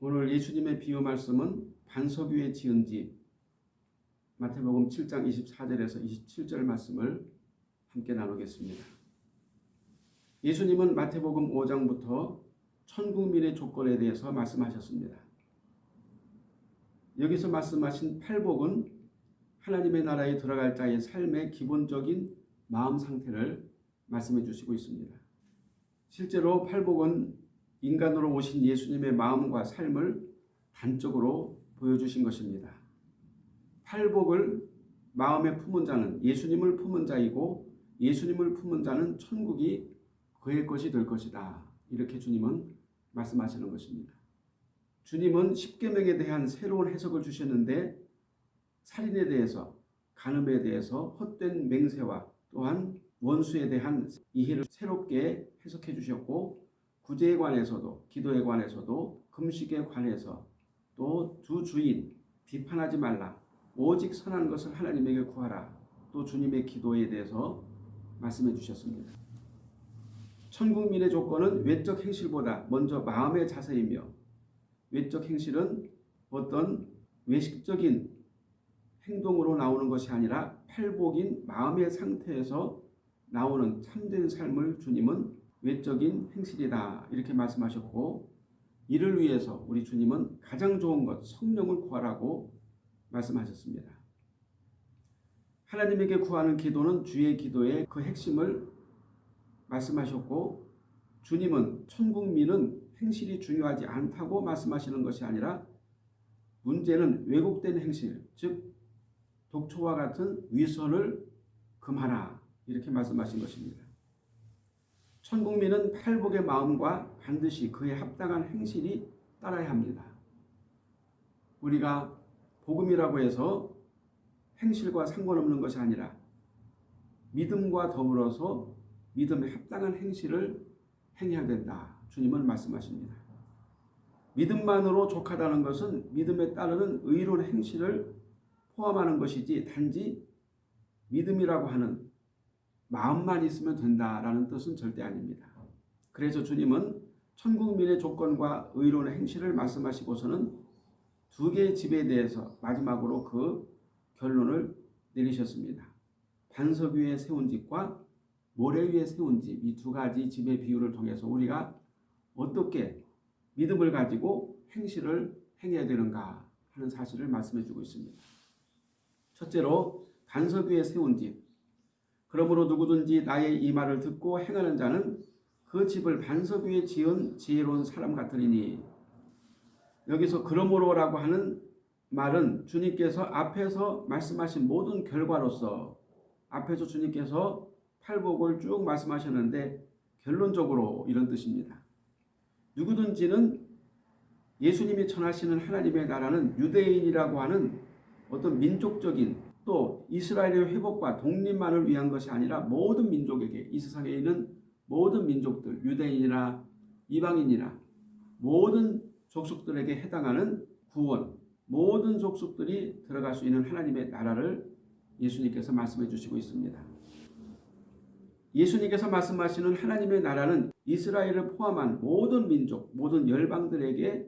오늘 예수님의 비유 말씀은 반석 위에 지은 집 마태복음 7장 24절에서 27절 말씀을 함께 나누겠습니다. 예수님은 마태복음 5장부터 천국민의 조건에 대해서 말씀하셨습니다. 여기서 말씀하신 팔복은 하나님의 나라에 들어갈 자의 삶의 기본적인 마음 상태를 말씀해 주시고 있습니다. 실제로 팔복은 인간으로 오신 예수님의 마음과 삶을 단적으로 보여주신 것입니다. 팔복을 마음에 품은 자는 예수님을 품은 자이고 예수님을 품은 자는 천국이 그의 것이 될 것이다. 이렇게 주님은 말씀하시는 것입니다. 주님은 십계명에 대한 새로운 해석을 주셨는데 살인에 대해서 간음에 대해서 헛된 맹세와 또한 원수에 대한 이해를 새롭게 해석해 주셨고 구제에 관해서도 기도에 관해서도 금식에 관해서 또 두 주인 비판하지 말라 오직 선한 것을 하나님에게 구하라 또 주님의 기도에 대해서 말씀해 주셨습니다. 천국민의 조건은 외적 행실보다 먼저 마음의 자세이며 외적 행실은 어떤 외식적인 행동으로 나오는 것이 아니라 팔복인 마음의 상태에서 나오는 참된 삶을 주님은 외적인 행실이다 이렇게 말씀하셨고 이를 위해서 우리 주님은 가장 좋은 것 성령을 구하라고 말씀하셨습니다. 하나님에게 구하는 기도는 주의 기도의 그 핵심을 말씀하셨고 주님은 천국민은 행실이 중요하지 않다고 말씀하시는 것이 아니라 문제는 왜곡된 행실 즉 독초와 같은 위선을 금하라 이렇게 말씀하신 것입니다. 천국민은 팔복의 마음과 반드시 그에 합당한 행실이 따라야 합니다. 우리가 복음이라고 해서 행실과 상관없는 것이 아니라 믿음과 더불어서 믿음에 합당한 행실을 행해야 된다. 주님은 말씀하십니다. 믿음만으로 족하다는 것은 믿음에 따르는 의로운 행실을 포함하는 것이지 단지 믿음이라고 하는 마음만 있으면 된다라는 뜻은 절대 아닙니다. 그래서 주님은 천국민의 조건과 의로운 행실을 말씀하시고서는 두 개의 집에 대해서 마지막으로 그 결론을 내리셨습니다. 반석 위에 세운 집과 모래 위에 세운 집 이 두 가지 집의 비유를 통해서 우리가 어떻게 믿음을 가지고 행실을 행해야 되는가 하는 사실을 말씀해 주고 있습니다. 첫째로 반석 위에 세운 집 그러므로 누구든지 나의 이 말을 듣고 행하는 자는 그 집을 반석 위에 지은 지혜로운 사람 같으리니 여기서 그러므로라고 하는 말은 주님께서 앞에서 말씀하신 모든 결과로서 앞에서 주님께서 팔복을 쭉 말씀하셨는데 결론적으로 이런 뜻입니다. 누구든지는 예수님이 전하시는 하나님의 나라는 유대인이라고 하는 어떤 민족적인 또 이스라엘의 회복과 독립만을 위한 것이 아니라 모든 민족에게 이 세상에 있는 모든 민족들 유대인이나 이방인이나 모든 족속들에게 해당하는 구원 모든 족속들이 들어갈 수 있는 하나님의 나라를 예수님께서 말씀해 주시고 있습니다. 예수님께서 말씀하시는 하나님의 나라는 이스라엘을 포함한 모든 민족, 모든 열방들에게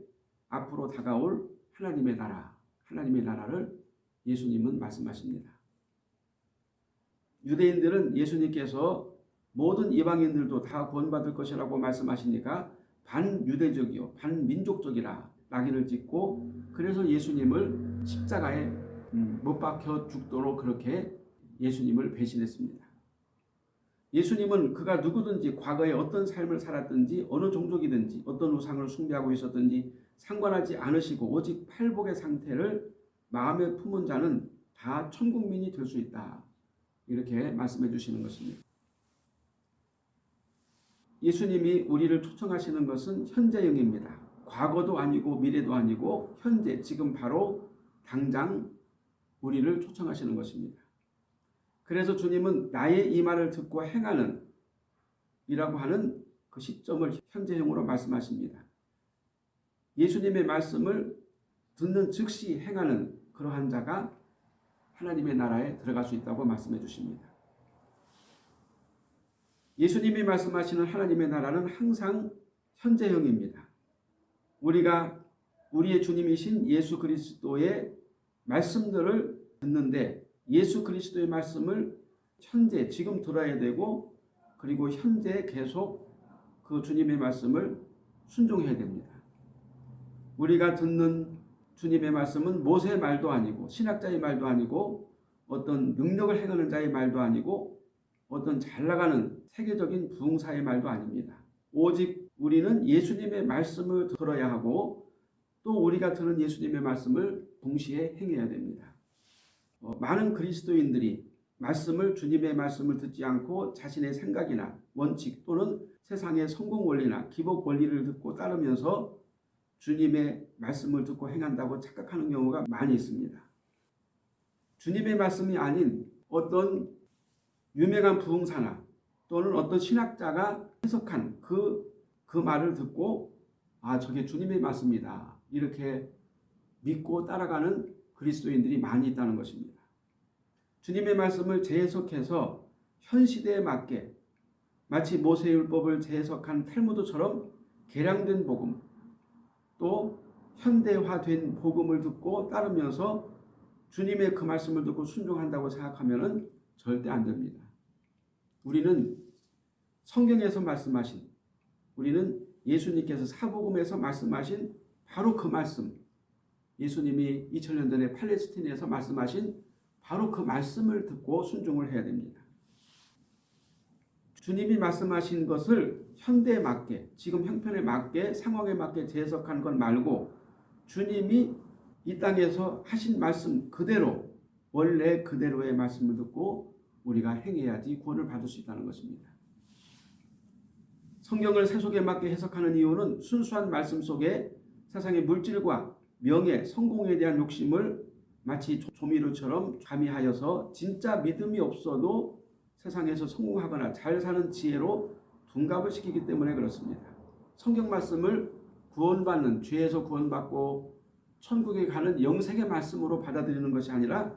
앞으로 다가올 하나님의 나라, 하나님의 나라를 예수님은 말씀하십니다. 유대인들은 예수님께서 모든 이방인들도 다 구원받을 것이라고 말씀하시니까 반유대적이요 반민족적이라 낙인을 찍고 그래서 예수님을 십자가에 음, 못 박혀 죽도록 그렇게 예수님을 배신했습니다. 예수님은 그가 누구든지 과거에 어떤 삶을 살았든지 어느 종족이든지 어떤 우상을 숭배하고 있었든지 상관하지 않으시고 오직 팔복의 상태를 마음에 품은 자는 다 천국민이 될 수 있다. 이렇게 말씀해 주시는 것입니다. 예수님이 우리를 초청하시는 것은 현재형입니다. 과거도 아니고 미래도 아니고 현재 지금 바로 당장 우리를 초청하시는 것입니다. 그래서 주님은 나의 이 말을 듣고 행하는 이라고 하는 그 시점을 현재형으로 말씀하십니다. 예수님의 말씀을 듣는 즉시 행하는 그러한 자가 하나님의 나라에 들어갈 수 있다고 말씀해 주십니다. 예수님이 말씀하시는 하나님의 나라는 항상 현재형입니다. 우리가 우리의 주님이신 예수 그리스도의 말씀들을 듣는데 예수 그리스도의 말씀을 현재 지금 들어야 되고 그리고 현재 계속 그 주님의 말씀을 순종해야 됩니다. 우리가 듣는 주님의 말씀은 모세의 말도 아니고 신학자의 말도 아니고 어떤 능력을 행하는 자의 말도 아니고 어떤 잘 나가는 세계적인 부흥사의 말도 아닙니다. 오직 우리는 예수님의 말씀을 들어야 하고 또 우리가 들은 예수님의 말씀을 동시에 행해야 됩니다. 어, 많은 그리스도인들이 말씀을 주님의 말씀을 듣지 않고 자신의 생각이나 원칙 또는 세상의 성공 원리나 기복 원리를 듣고 따르면서 주님의 말씀을 듣고 행한다고 착각하는 경우가 많이 있습니다. 주님의 말씀이 아닌 어떤 유명한 부흥사나 또는 어떤 신학자가 해석한 그, 그 말을 듣고 아 저게 주님의 말씀이다 이렇게 믿고 따라가는 그리스도인들이 많이 있다는 것입니다. 주님의 말씀을 재해석해서 현 시대에 맞게 마치 모세율법을 재해석한 탈무드처럼 개량된 복음 또 현대화된 복음을 듣고 따르면서 주님의 그 말씀을 듣고 순종한다고 생각하면 절대 안 됩니다. 우리는 성경에서 말씀하신 우리는 예수님께서 사복음에서 말씀하신 바로 그 말씀 예수님이 2000년 전에 팔레스틴에서 말씀하신 바로 그 말씀을 듣고 순종을 해야 됩니다. 주님이 말씀하신 것을 현대에 맞게 지금 형편에 맞게 상황에 맞게 재해석한 것 말고 주님이 이 땅에서 하신 말씀 그대로 원래 그대로의 말씀을 듣고 우리가 행해야지 구원을 받을 수 있다는 것입니다. 성경을 세속에 맞게 해석하는 이유는 순수한 말씀 속에 세상의 물질과 명예, 성공에 대한 욕심을 마치 조미료처럼 가미하여서 진짜 믿음이 없어도 세상에서 성공하거나 잘 사는 지혜로 둔갑을 시키기 때문에 그렇습니다. 성경 말씀을 구원받는 죄에서 구원받고 천국에 가는 영생의 말씀으로 받아들이는 것이 아니라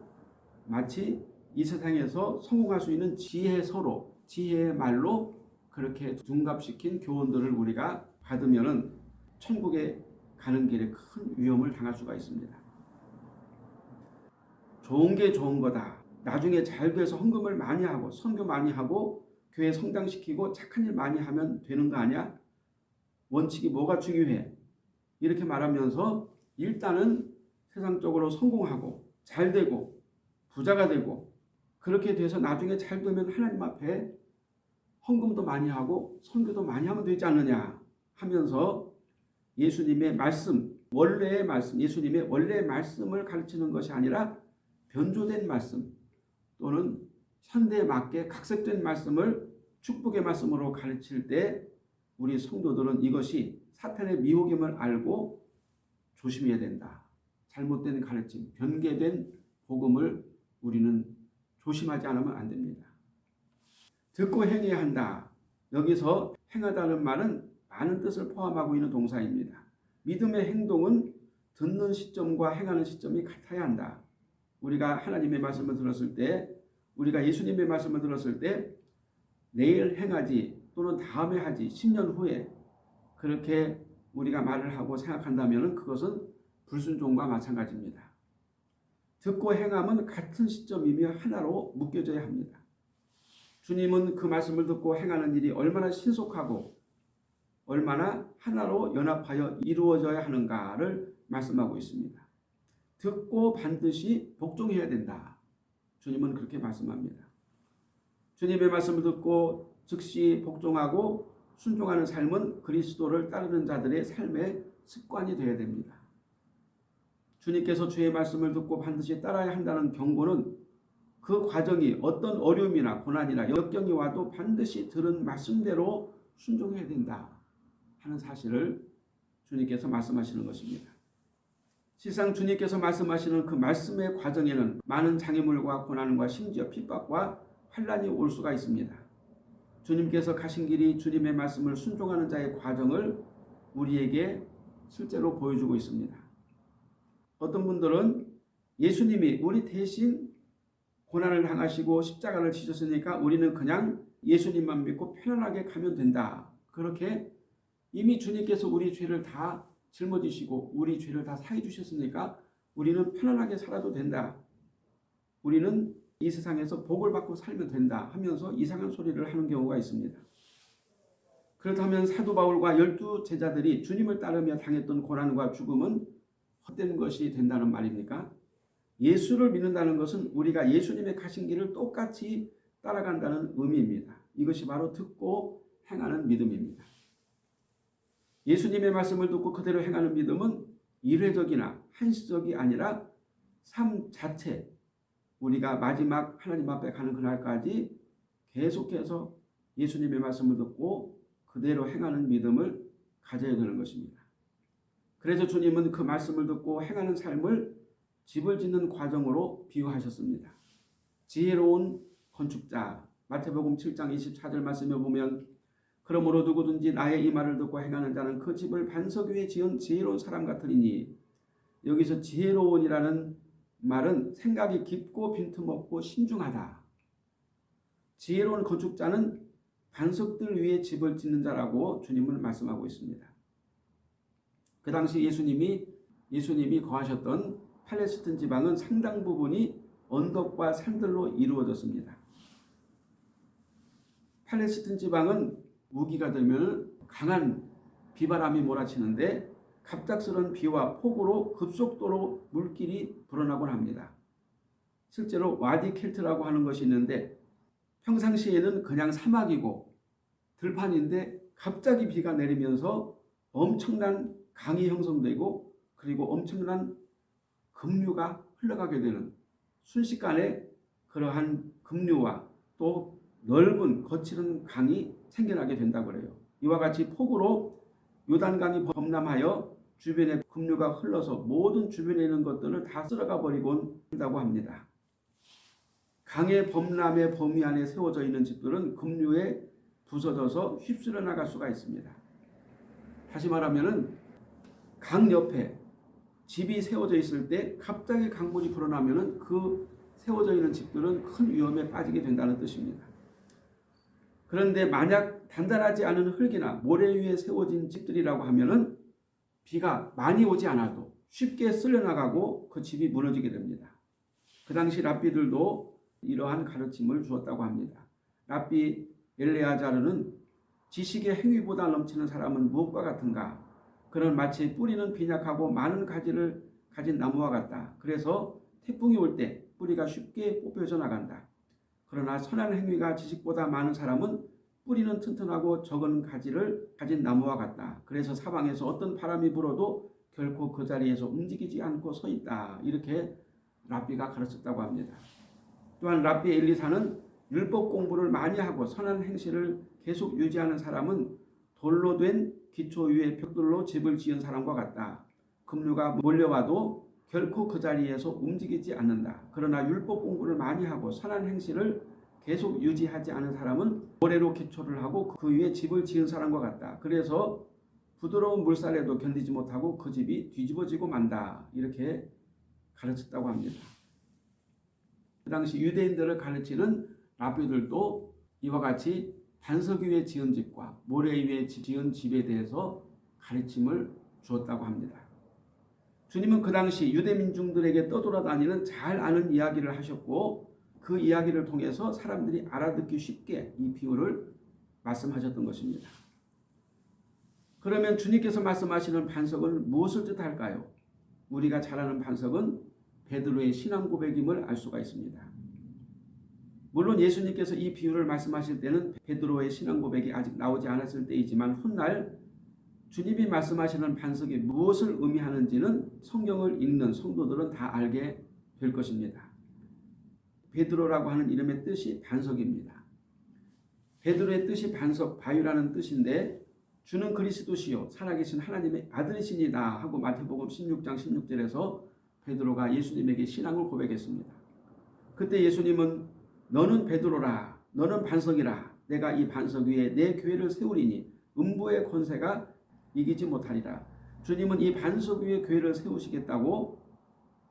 마치 이 세상에서 성공할 수 있는 지혜서로 지혜의 말로 그렇게 둔갑시킨 교훈들을 우리가 받으면 천국에 가는 길에 큰 위험을 당할 수가 있습니다. 좋은 게 좋은 거다. 나중에 잘 돼서 헌금을 많이 하고 선교 많이 하고 교회 성장시키고 착한 일 많이 하면 되는 거 아니야? 원칙이 뭐가 중요해? 이렇게 말하면서 일단은 세상적으로 성공하고 잘 되고 부자가 되고 그렇게 돼서 나중에 잘 되면 하나님 앞에 헌금도 많이 하고 선교도 많이 하면 되지 않느냐 하면서 예수님의 말씀, 원래의 말씀, 예수님의 원래의 말씀을 가르치는 것이 아니라 변조된 말씀 또는 현대에 맞게 각색된 말씀을 축복의 말씀으로 가르칠 때 우리 성도들은 이것이 사탄의 미혹임을 알고 조심해야 된다. 잘못된 가르침, 변개된 복음을 우리는 조심하지 않으면 안 됩니다. 듣고 행해야 한다. 여기서 행하다는 말은 많은 뜻을 포함하고 있는 동사입니다. 믿음의 행동은 듣는 시점과 행하는 시점이 같아야 한다. 우리가 하나님의 말씀을 들었을 때 우리가 예수님의 말씀을 들었을 때 내일 행하지 또는 다음에 하지 10년 후에 그렇게 우리가 말을 하고 생각한다면 그것은 불순종과 마찬가지입니다. 듣고 행함은 같은 시점이며 하나로 묶여져야 합니다. 주님은 그 말씀을 듣고 행하는 일이 얼마나 신속하고 얼마나 하나로 연합하여 이루어져야 하는가를 말씀하고 있습니다. 듣고 반드시 복종해야 된다. 주님은 그렇게 말씀합니다. 주님의 말씀을 듣고 즉시 복종하고 순종하는 삶은 그리스도를 따르는 자들의 삶의 습관이 되어야 됩니다. 주님께서 주의 말씀을 듣고 반드시 따라야 한다는 경고는 그 과정이 어떤 어려움이나 고난이나 역경이 와도 반드시 들은 말씀대로 순종해야 된다 하는 사실을 주님께서 말씀하시는 것입니다. 실상 주님께서 말씀하시는 그 말씀의 과정에는 많은 장애물과 고난과 심지어 핍박과 환란이 올 수가 있습니다. 주님께서 가신 길이 주님의 말씀을 순종하는 자의 과정을 우리에게 실제로 보여주고 있습니다. 어떤 분들은 예수님이 우리 대신 고난을 당하시고 십자가를 지셨으니까 우리는 그냥 예수님만 믿고 편안하게 가면 된다. 그렇게 이미 주님께서 우리 죄를 다 짊어지시고 우리 죄를 다 사해 주셨으니까 우리는 편안하게 살아도 된다. 우리는 이 세상에서 복을 받고 살면 된다 하면서 이상한 소리를 하는 경우가 있습니다. 그렇다면 사도 바울과 열두 제자들이 주님을 따르며 당했던 고난과 죽음은 헛된 것이 된다는 말입니까? 예수를 믿는다는 것은 우리가 예수님의 가신 길을 똑같이 따라간다는 의미입니다. 이것이 바로 듣고 행하는 믿음입니다. 예수님의 말씀을 듣고 그대로 행하는 믿음은 일회적이나 한시적이 아니라 삶 자체 우리가 마지막 하나님 앞에 가는 그날까지 계속해서 예수님의 말씀을 듣고 그대로 행하는 믿음을 가져야 되는 것입니다. 그래서 주님은 그 말씀을 듣고 행하는 삶을 집을 짓는 과정으로 비유하셨습니다. 지혜로운 건축자 마태복음 7장 24절 말씀에 보면 그러므로 누구든지 나의 이 말을 듣고 행하는 자는 그 집을 반석 위에 지은 지혜로운 사람 같으리니 여기서 지혜로운이라는 말은 생각이 깊고 빈틈없고 신중하다. 지혜로운 건축자는 반석들 위에 집을 짓는 자라고 주님은 말씀하고 있습니다. 그 당시 예수님이 예수님이 거하셨던 팔레스틴 지방은 상당 부분이 언덕과 산들로 이루어졌습니다. 팔레스틴 지방은 우기가 되면 강한 비바람이 몰아치는데 갑작스런 비와 폭우로 급속도로 물길이 불어나곤 합니다. 실제로 와디 켈트라고 하는 것이 있는데 평상시에는 그냥 사막이고 들판인데 갑자기 비가 내리면서 엄청난 강이 형성되고 그리고 엄청난 급류가 흘러가게 되는 순식간에 그러한 급류와 또 넓은 거칠은 강이 생겨나게 된다고 그래요. 이와 같이 폭우로 요단강이 범람하여 주변에 급류가 흘러서 모든 주변에 있는 것들을 다 쓸어가 버리곤 한다고 합니다. 강의 범람의 범위 안에 세워져 있는 집들은 급류에 부서져서 휩쓸려 나갈 수가 있습니다. 다시 말하면 강 옆에 집이 세워져 있을 때 갑자기 강물이 불어나면 그 세워져 있는 집들은 큰 위험에 빠지게 된다는 뜻입니다. 그런데 만약 단단하지 않은 흙이나 모래 위에 세워진 집들이라고 하면은 비가 많이 오지 않아도 쉽게 쓸려나가고 그 집이 무너지게 됩니다. 그 당시 랍비들도 이러한 가르침을 주었다고 합니다. 랍비 엘레아자르는 지식의 행위보다 넘치는 사람은 무엇과 같은가? 그는 마치 뿌리는 빈약하고 많은 가지를 가진 나무와 같다. 그래서 태풍이 올 때 뿌리가 쉽게 뽑혀져 나간다. 그러나 선한 행위가 지식보다 많은 사람은 뿌리는 튼튼하고 적은 가지를 가진 나무와 같다. 그래서 사방에서 어떤 바람이 불어도 결코 그 자리에서 움직이지 않고 서 있다. 이렇게 랍비가 가르쳤다고 합니다. 또한 랍비 엘리사는 율법 공부를 많이 하고 선한 행실을 계속 유지하는 사람은 돌로 된 기초 위에 벽돌로 집을 지은 사람과 같다. 급류가 몰려와도 결코 그 자리에서 움직이지 않는다. 그러나 율법 공부를 많이 하고 선한 행실을 계속 유지하지 않은 사람은 모래로 기초를 하고 그 위에 집을 지은 사람과 같다. 그래서 부드러운 물살에도 견디지 못하고 그 집이 뒤집어지고 만다. 이렇게 가르쳤다고 합니다. 그 당시 유대인들을 가르치는 라비들도 이와 같이 반석 위에 지은 집과 모래 위에 지은 집에 대해서 가르침을 주었다고 합니다. 주님은 그 당시 유대 민중들에게 떠돌아다니는 잘 아는 이야기를 하셨고 그 이야기를 통해서 사람들이 알아듣기 쉽게 이 비유를 말씀하셨던 것입니다. 그러면 주님께서 말씀하시는 반석은 무엇을 뜻할까요? 우리가 잘 아는 반석은 베드로의 신앙 고백임을 알 수가 있습니다. 물론 예수님께서 이 비유를 말씀하실 때는 베드로의 신앙 고백이 아직 나오지 않았을 때이지만 훗날 주님이 말씀하시는 반석이 무엇을 의미하는지는 성경을 읽는 성도들은 다 알게 될 것입니다. 베드로라고 하는 이름의 뜻이 반석입니다. 베드로의 뜻이 반석, 바위라는 뜻인데 주는 그리스도시요 살아계신 하나님의 아들이시니다 하고 마태복음 16장 16절에서 베드로가 예수님에게 신앙을 고백했습니다. 그때 예수님은 너는 베드로라 너는 반석이라 내가 이 반석 위에 내 교회를 세우리니 음부의 권세가 이기지 못하리라. 주님은 이 반석 위에 교회를 세우시겠다고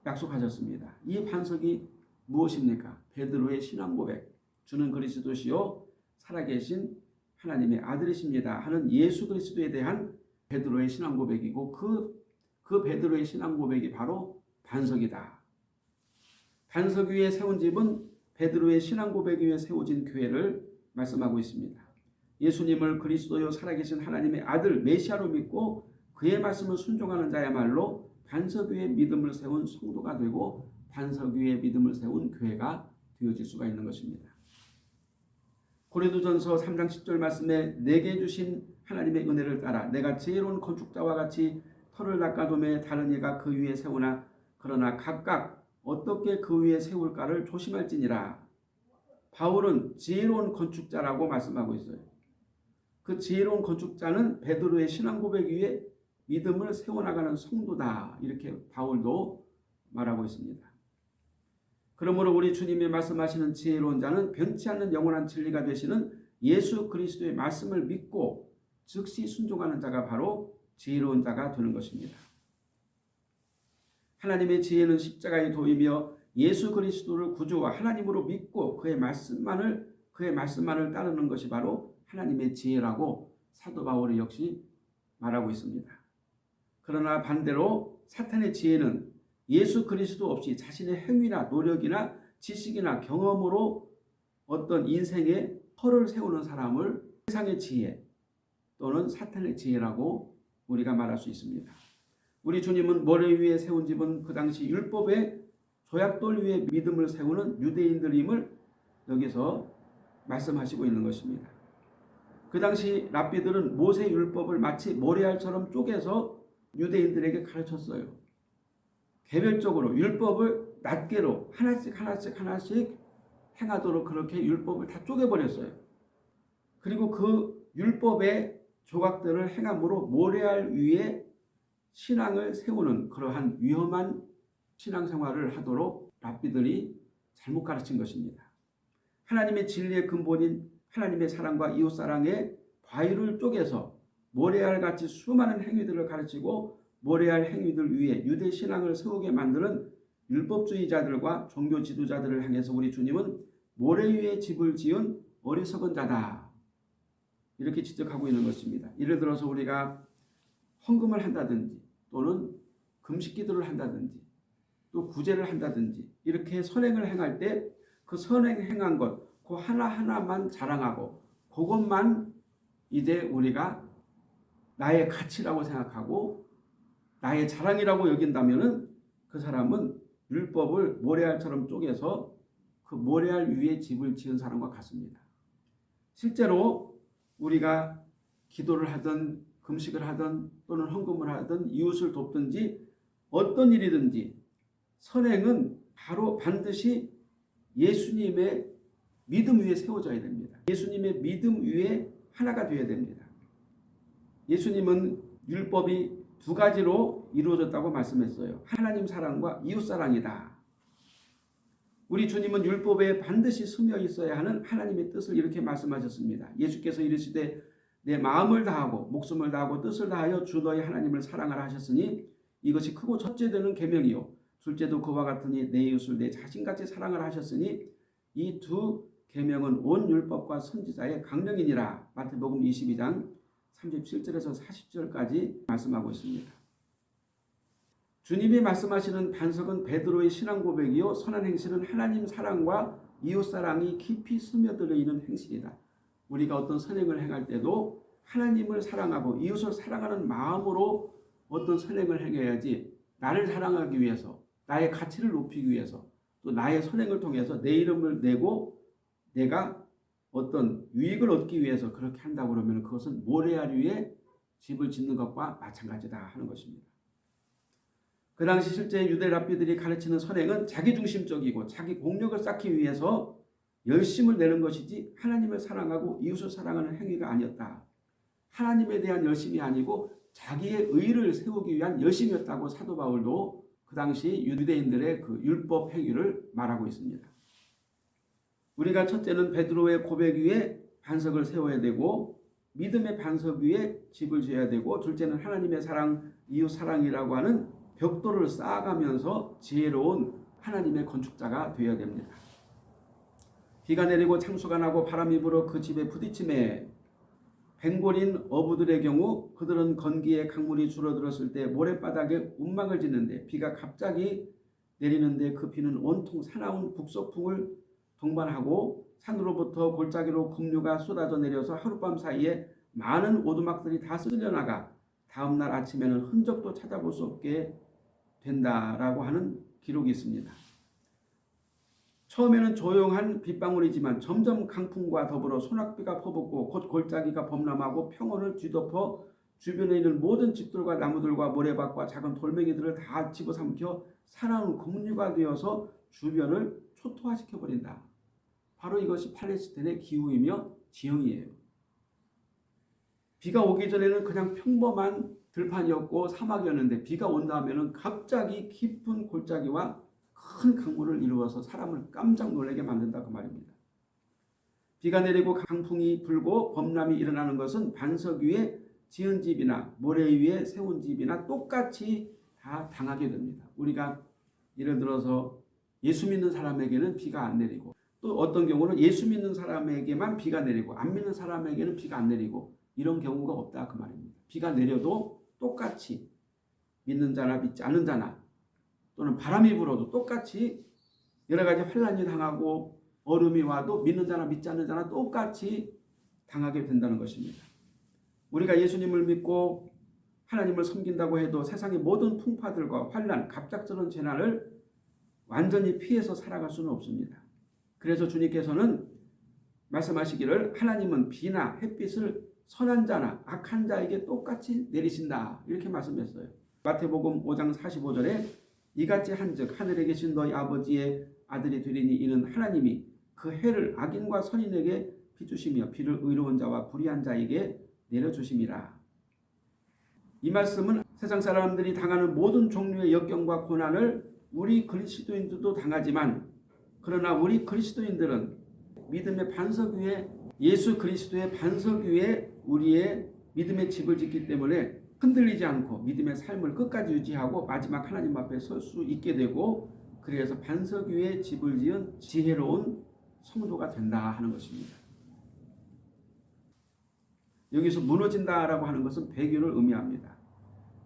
약속하셨습니다. 이 반석이 무엇입니까? 베드로의 신앙 고백. 주는 그리스도시요 살아계신 하나님의 아들이십니다. 하는 예수 그리스도에 대한 베드로의 신앙 고백이고 그, 그 베드로의 신앙 고백이 바로 반석이다. 반석 위에 세운 집은 베드로의 신앙 고백 위에 세워진 교회를 말씀하고 있습니다. 예수님을 그리스도요 살아계신 하나님의 아들 메시아로 믿고 그의 말씀을 순종하는 자야말로 반석 위에 믿음을 세운 성도가 되고 반석 위에 믿음을 세운 교회가 되어질 수가 있는 것입니다. 고린도전서 3장 10절 말씀에 내게 주신 하나님의 은혜를 따라 내가 지혜로운 건축자와 같이 터를 낚아돔에 다른 이가 그 위에 세우나 그러나 각각 어떻게 그 위에 세울까를 조심할지니라. 바울은 지혜로운 건축자라고 말씀하고 있어요. 그 지혜로운 건축자는 베드로의 신앙 고백 위에 믿음을 세워나가는 성도다. 이렇게 바울도 말하고 있습니다. 그러므로 우리 주님이 말씀하시는 지혜로운 자는 변치 않는 영원한 진리가 되시는 예수 그리스도의 말씀을 믿고 즉시 순종하는 자가 바로 지혜로운 자가 되는 것입니다. 하나님의 지혜는 십자가의 도이며 예수 그리스도를 구주와 하나님으로 믿고 그의 말씀만을 그의 말씀만을 따르는 것이 바로 하나님의 지혜라고 사도 바울이 역시 말하고 있습니다. 그러나 반대로 사탄의 지혜는 예수 그리스도 없이 자신의 행위나 노력이나 지식이나 경험으로 어떤 인생의 터를 세우는 사람을 세상의 지혜 또는 사탄의 지혜라고 우리가 말할 수 있습니다. 우리 주님은 모래 위에 세운 집은 그 당시 율법의 조약돌 위에 믿음을 세우는 유대인들임을 여기서 말씀하시고 있는 것입니다. 그 당시 랍비들은 모세 율법을 마치 모래알처럼 쪼개서 유대인들에게 가르쳤어요. 개별적으로 율법을 낱개로 하나씩 하나씩 하나씩 행하도록 그렇게 율법을 다 쪼개버렸어요. 그리고 그 율법의 조각들을 행함으로 모래알 위에 신앙을 세우는 그러한 위험한 신앙생활을 하도록 랍비들이 잘못 가르친 것입니다. 하나님의 진리의 근본인 하나님의 사랑과 이웃사랑의 과일을 쪼개서 모래알같이 수많은 행위들을 가르치고 모래알 행위들 위에 유대 신앙을 세우게 만드는 율법주의자들과 종교 지도자들을 향해서 우리 주님은 모래 위에 집을 지은 어리석은 자다. 이렇게 지적하고 있는 것입니다. 예를 들어서 우리가 헌금을 한다든지 또는 금식 기도를 한다든지 또 구제를 한다든지 이렇게 선행을 행할 때 그 선행 행한 것, 그 하나하나만 자랑하고 그것만 이제 우리가 나의 가치라고 생각하고 나의 자랑이라고 여긴다면 은 그 사람은 율법을 모래알처럼 쪼개서 그 모래알 위에 집을 지은 사람과 같습니다. 실제로 우리가 기도를 하든 금식을 하든 또는 헌금을 하든 이웃을 돕든지 어떤 일이든지 선행은 바로 반드시 예수님의 믿음 위에 세워져야 됩니다. 예수님의 믿음 위에 하나가 되어야 됩니다. 예수님은 율법이 두 가지로 이루어졌다고 말씀했어요. 하나님 사랑과 이웃 사랑이다. 우리 주님은 율법에 반드시 스며 있어야 하는 하나님의 뜻을 이렇게 말씀하셨습니다. 예수께서 이르시되 내 마음을 다하고 목숨을 다하고 뜻을 다하여 주 너의 하나님을 사랑하라 하셨으니 이것이 크고 첫째 되는 계명이요 둘째도 그와 같으니 내 이웃을 내 자신같이 사랑하라 하셨으니 이 두 계명은 온 율법과 선지자의 강령이니라 마태복음 22장 37절에서 40절까지 말씀하고 있습니다. 주님이 말씀하시는 반석은 베드로의 신앙 고백이요 선한 행실은 하나님 사랑과 이웃 사랑이 깊이 스며들어 있는 행실이다. 우리가 어떤 선행을 행할 때도 하나님을 사랑하고 이웃을 사랑하는 마음으로 어떤 선행을 행해야지 나를 사랑하기 위해서 나의 가치를 높이기 위해서 또 나의 선행을 통해서 내 이름을 내고 내가 어떤 유익을 얻기 위해서 그렇게 한다고 그러면 그것은 모래알 위에 집을 짓는 것과 마찬가지다 하는 것입니다. 그 당시 실제 유대 랍비들이 가르치는 선행은 자기중심적이고 자기 공력을 쌓기 위해서 열심을 내는 것이지 하나님을 사랑하고 이웃을 사랑하는 행위가 아니었다. 하나님에 대한 열심이 아니고 자기의 의를 세우기 위한 열심이었다고 사도 바울도 그 당시 유대인들의 그 율법 행위를 말하고 있습니다. 우리가 첫째는 베드로의 고백 위에 반석을 세워야 되고 믿음의 반석 위에 집을 지어야 되고 둘째는 하나님의 사랑, 이웃 사랑이라고 하는 벽돌을 쌓아가면서 지혜로운 하나님의 건축자가 되어야 됩니다. 비가 내리고 창수가 나고 바람이 불어 그 집에 부딪힘에 뱅골인 어부들의 경우 그들은 건기에 강물이 줄어들었을 때 모래바닥에 운막을 짓는데 비가 갑자기 내리는데 그 비는 온통 사나운 북서풍을 동반하고 산으로부터 골짜기로 급류가 쏟아져 내려서 하룻밤 사이에 많은 오두막들이 다 쓸려나가 다음날 아침에는 흔적도 찾아볼 수 없게 된다라고 하는 기록이 있습니다. 처음에는 조용한 빗방울이지만 점점 강풍과 더불어 소낙비가 퍼붓고 곧 골짜기가 범람하고 평원을 뒤덮어 주변에 있는 모든 집들과 나무들과 모래밭과 작은 돌멩이들을 다 집어삼켜 사나운 공류가 되어서 주변을 초토화시켜 버린다. 바로 이것이 팔레스타인의 기후이며 지형이에요. 비가 오기 전에는 그냥 평범한 들판이었고 사막이었는데 비가 온 다음에는 갑자기 깊은 골짜기와 큰 강물을 이루어서 사람을 깜짝 놀라게 만든다 그 말입니다. 비가 내리고 강풍이 불고 범람이 일어나는 것은 반석 위에 지은 집이나 모래 위에 세운 집이나 똑같이 다 당하게 됩니다. 우리가 예를 들어서 예수 믿는 사람에게는 비가 안 내리고 또 어떤 경우는 예수 믿는 사람에게만 비가 내리고 안 믿는 사람에게는 비가 안 내리고 이런 경우가 없다 그 말입니다. 비가 내려도 똑같이 믿는 자나 믿지 않는 자나 또는 바람이 불어도 똑같이 여러 가지 환란이 당하고 얼음이 와도 믿는 자나 믿지 않는 자나 똑같이 당하게 된다는 것입니다. 우리가 예수님을 믿고 하나님을 섬긴다고 해도 세상의 모든 풍파들과 환란, 갑작스러운 재난을 완전히 피해서 살아갈 수는 없습니다. 그래서 주님께서는 말씀하시기를 하나님은 비나 햇빛을 선한 자나 악한 자에게 똑같이 내리신다 이렇게 말씀했어요. 마태복음 5장 45절에 이같이 한즉 하늘에 계신 너희 아버지의 아들이 되리니 이는 하나님이 그 해를 악인과 선인에게 비주시며 비를 의로운 자와 불의한 자에게 내려주심이라. 이 말씀은 세상 사람들이 당하는 모든 종류의 역경과 고난을 우리 그리스도인들도 당하지만 그러나 우리 그리스도인들은 믿음의 반석 위에 예수 그리스도의 반석 위에 우리의 믿음의 집을 짓기 때문에 흔들리지 않고 믿음의 삶을 끝까지 유지하고 마지막 하나님 앞에 설 수 있게 되고 그래서 반석 위에 집을 지은 지혜로운 성도가 된다 하는 것입니다. 여기서 무너진다라고 하는 것은 배교를 의미합니다.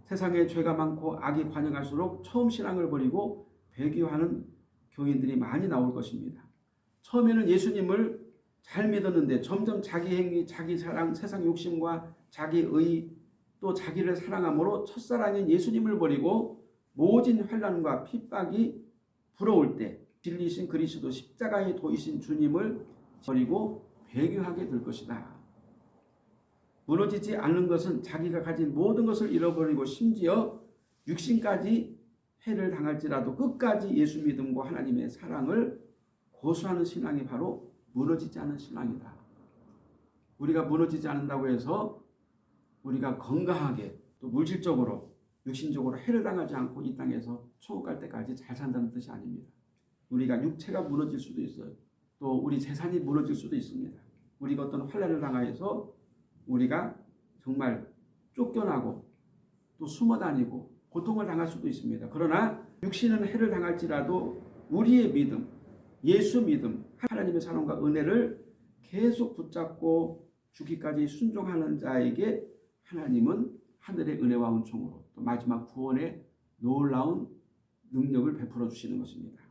세상에 죄가 많고 악이 관영할수록 처음 신앙을 버리고 배교하는 교인들이 많이 나올 것입니다. 처음에는 예수님을 잘 믿었는데 점점 자기 행위, 자기 사랑, 세상 욕심과 자기 의, 또 자기를 사랑함으로 첫사랑인 예수님을 버리고 모진 환란과 핍박이 불어올 때 진리신 그리스도 십자가에 도이신 주님을 버리고 배교하게 될 것이다. 무너지지 않는 것은 자기가 가진 모든 것을 잃어버리고 심지어 육신까지 해를 당할지라도 끝까지 예수 믿음과 하나님의 사랑을 고수하는 신앙이 바로 무너지지 않는 신앙이다. 우리가 무너지지 않는다고 해서 우리가 건강하게 또 물질적으로 육신적으로 해를 당하지 않고 이 땅에서 천국 갈 때까지 잘 산다는 뜻이 아닙니다. 우리가 육체가 무너질 수도 있어요. 또 우리 재산이 무너질 수도 있습니다. 우리가 어떤 환란을 당하여서 우리가 정말 쫓겨나고 또 숨어 다니고 고통을 당할 수도 있습니다. 그러나 육신은 해를 당할지라도 우리의 믿음, 예수 믿음, 하나님의 사랑과 은혜를 계속 붙잡고 죽기까지 순종하는 자에게 하나님은 하늘의 은혜와 은총으로 또 마지막 구원의 놀라운 능력을 베풀어 주시는 것입니다.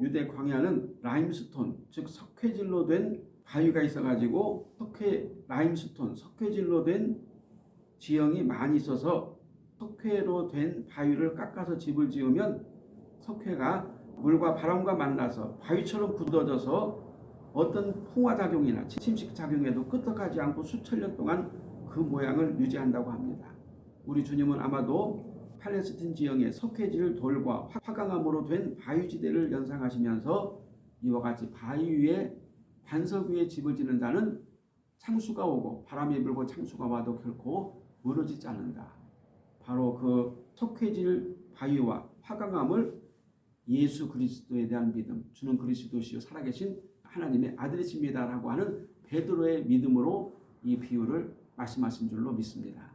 유대 광야는 라임스톤 즉 석회질로 된 바위가 있어가지고 석회 라임스톤 석회질로 된 지형이 많이 있어서 석회로 된 바위를 깎아서 집을 지으면 석회가 물과 바람과 만나서 바위처럼 굳어져서 어떤 풍화작용이나 침식작용에도 끄떡하지 않고 수천 년 동안 그 모양을 유지한다고 합니다. 우리 주님은 아마도 팔레스틴 지형의 석회질 돌과 화강암으로 된 바위지대를 연상하시면서 이와 같이 바위 위에 반석 위에 집을 짓는 자는 창수가 오고 바람이 불고 창수가 와도 결코 무너지지 않는다. 바로 그 석회질 바위와 화강암을 예수 그리스도에 대한 믿음, 주는 그리스도시요 살아계신 하나님의 아들이십니다라고 하는 베드로의 믿음으로 이 비유를 말씀하신 줄로 믿습니다.